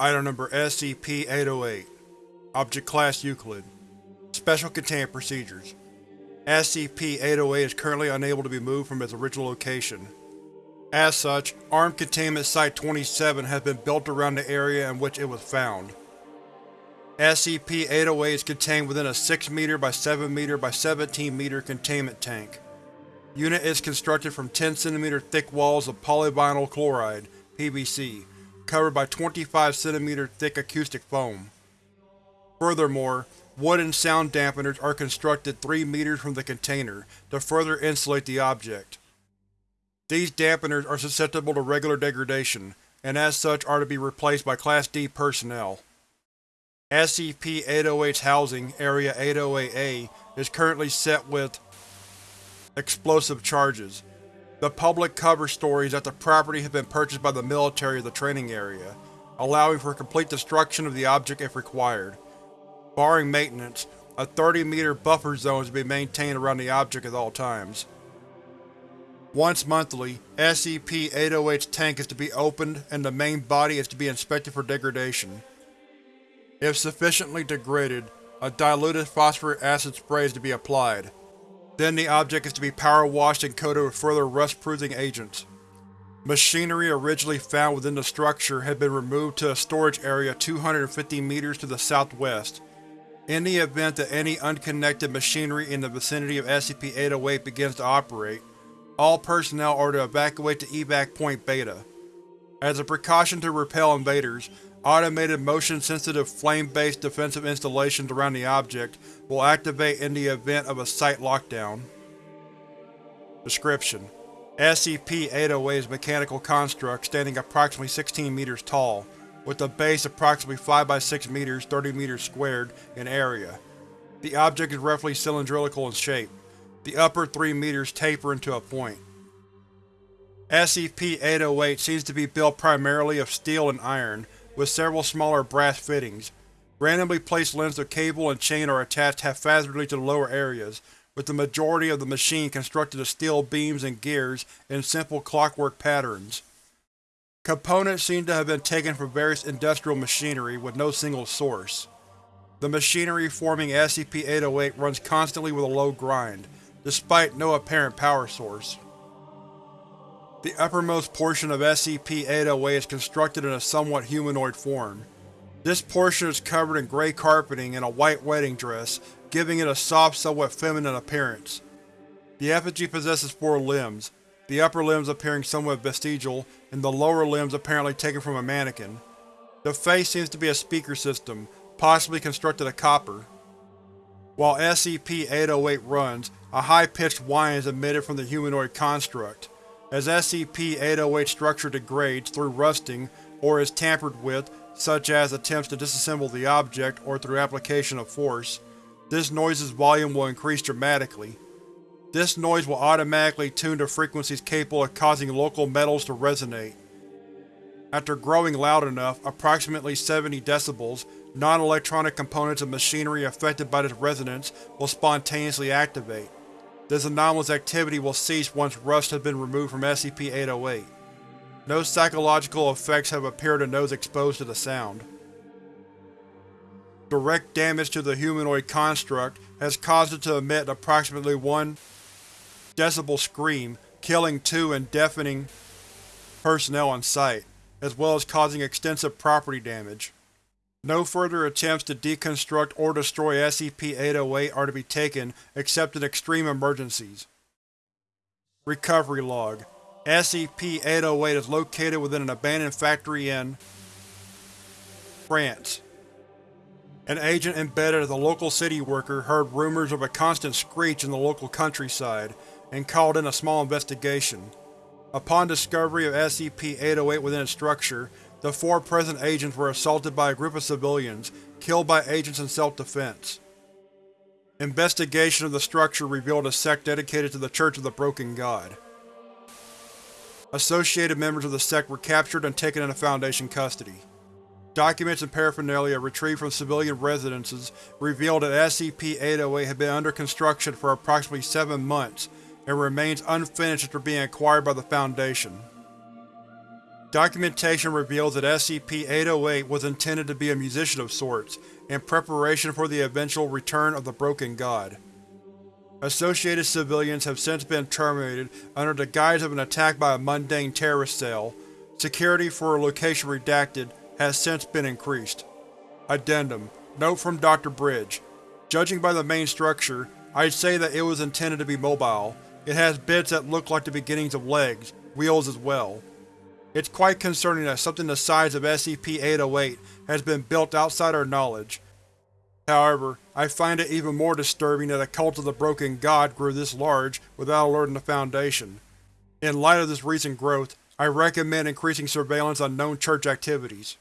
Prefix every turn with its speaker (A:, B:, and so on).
A: Item Number SCP-808 Object Class Euclid Special Containment Procedures SCP-808 is currently unable to be moved from its original location. As such, Armed Containment Site-27 has been built around the area in which it was found. SCP-808 is contained within a 6 m by 7 m by 17 m containment tank. Unit is constructed from 10 cm thick walls of polyvinyl chloride PVC, covered by 25 cm thick acoustic foam. Furthermore, wooden sound dampeners are constructed 3 meters from the container to further insulate the object. These dampeners are susceptible to regular degradation, and as such are to be replaced by Class D personnel. SCP-808's housing, Area 808-A, is currently set with explosive charges. The public cover story is that the property has been purchased by the military of the training area, allowing for complete destruction of the object if required. Barring maintenance, a 30-meter buffer zone is to be maintained around the object at all times. Once monthly, SCP-808's tank is to be opened and the main body is to be inspected for degradation. If sufficiently degraded, a diluted phosphoric acid spray is to be applied. Then the object is to be power washed and coated with further rust-proofing agents. Machinery originally found within the structure had been removed to a storage area 250 meters to the southwest. In the event that any unconnected machinery in the vicinity of SCP-808 begins to operate, all personnel are to evacuate to Evac Point Beta. As a precaution to repel invaders, automated motion-sensitive flame-based defensive installations around the object will activate in the event of a site lockdown. Description: SCP-808 is a mechanical construct standing approximately 16 meters tall, with a base approximately 5 by 6 meters 30 meters squared in area. The object is roughly cylindrical in shape. The upper 3 meters taper into a point. SCP-808 seems to be built primarily of steel and iron, with several smaller brass fittings. Randomly placed lengths of cable and chain are attached haphazardly to the lower areas, with the majority of the machine constructed of steel beams and gears in simple clockwork patterns. Components seem to have been taken from various industrial machinery with no single source. The machinery forming SCP-808 runs constantly with a low grind, despite no apparent power source. The uppermost portion of SCP-808 is constructed in a somewhat humanoid form. This portion is covered in gray carpeting and a white wedding dress, giving it a soft, somewhat feminine appearance. The effigy possesses four limbs, the upper limbs appearing somewhat vestigial, and the lower limbs apparently taken from a mannequin. The face seems to be a speaker system, possibly constructed of copper. While SCP-808 runs, a high-pitched whine is emitted from the humanoid construct. As SCP-808 structure degrades through rusting or is tampered with, such as attempts to disassemble the object or through application of force, this noise's volume will increase dramatically. This noise will automatically tune to frequencies capable of causing local metals to resonate. After growing loud enough, approximately 70 decibels, non-electronic components of machinery affected by this resonance will spontaneously activate. This anomalous activity will cease once rust has been removed from SCP-808. No psychological effects have appeared in those exposed to the sound. Direct damage to the humanoid construct has caused it to emit approximately 1 decibel scream, killing two and deafening personnel on site, as well as causing extensive property damage. No further attempts to deconstruct or destroy SCP-808 are to be taken except in extreme emergencies. Recovery Log SCP-808 is located within an abandoned factory in France. An agent embedded as a local city worker heard rumors of a constant screech in the local countryside and called in a small investigation. Upon discovery of SCP-808 within its structure, the four present agents were assaulted by a group of civilians, killed by agents in self-defense. Investigation of the structure revealed a sect dedicated to the Church of the Broken God. Associated members of the sect were captured and taken into Foundation custody. Documents and paraphernalia retrieved from civilian residences revealed that SCP-808 had been under construction for approximately seven months and remains unfinished after being acquired by the Foundation. Documentation reveals that SCP-808 was intended to be a musician of sorts, in preparation for the eventual return of the Broken God. Associated civilians have since been terminated under the guise of an attack by a mundane terrorist cell. Security for a location redacted has since been increased. Addendum Note from Dr. Bridge Judging by the main structure, I'd say that it was intended to be mobile. It has bits that look like the beginnings of legs, wheels as well. It's quite concerning that something the size of SCP-808 has been built outside our knowledge. However, I find it even more disturbing that a cult of the Broken God grew this large without alerting the Foundation. In light of this recent growth, I recommend increasing surveillance on known church activities.